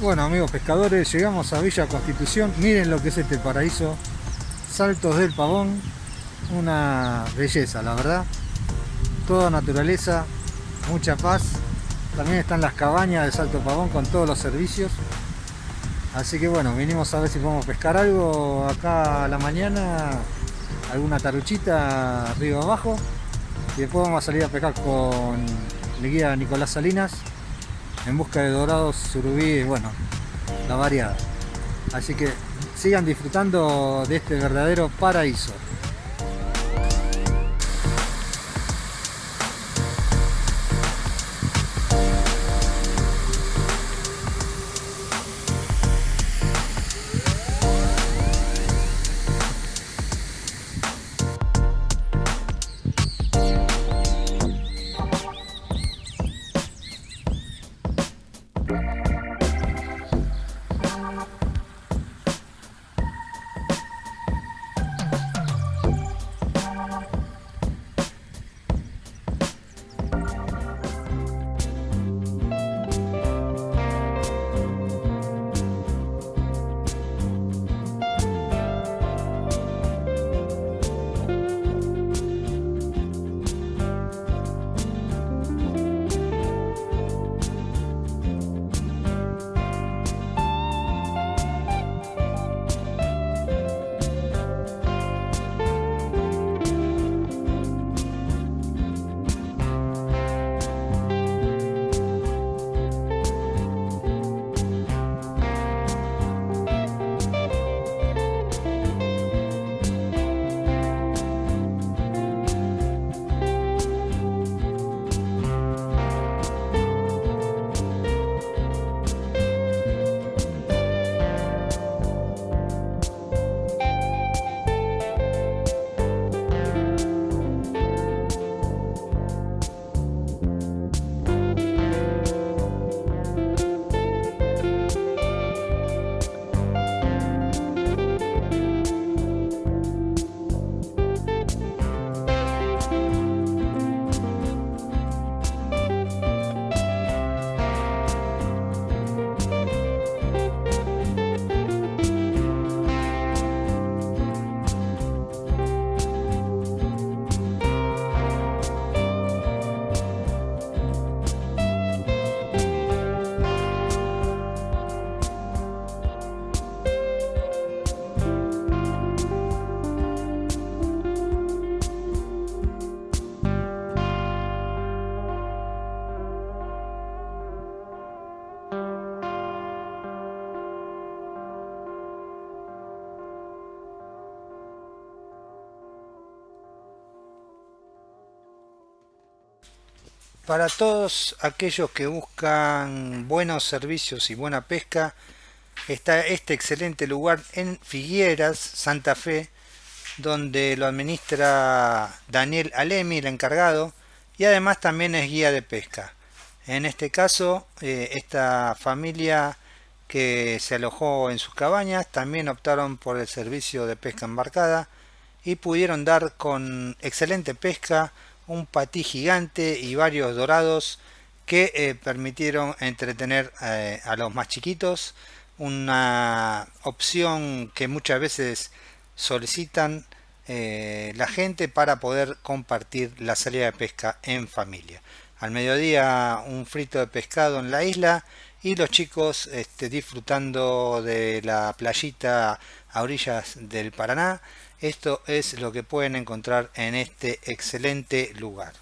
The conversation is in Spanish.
Bueno amigos pescadores, llegamos a Villa Constitución, miren lo que es este paraíso, Saltos del Pavón, una belleza la verdad, toda naturaleza, mucha paz, también están las cabañas de Salto Pavón con todos los servicios, así que bueno, vinimos a ver si podemos pescar algo acá a la mañana, alguna taruchita arriba abajo, y después vamos a salir a pescar con el guía Nicolás Salinas, en busca de dorados, surubí, bueno, la variada. Así que sigan disfrutando de este verdadero paraíso. Para todos aquellos que buscan buenos servicios y buena pesca, está este excelente lugar en Figueras, Santa Fe, donde lo administra Daniel Alemi, el encargado, y además también es guía de pesca. En este caso, eh, esta familia que se alojó en sus cabañas también optaron por el servicio de pesca embarcada y pudieron dar con excelente pesca un patí gigante y varios dorados que eh, permitieron entretener eh, a los más chiquitos. Una opción que muchas veces solicitan eh, la gente para poder compartir la salida de pesca en familia al mediodía un frito de pescado en la isla y los chicos este, disfrutando de la playita a orillas del Paraná esto es lo que pueden encontrar en este excelente lugar.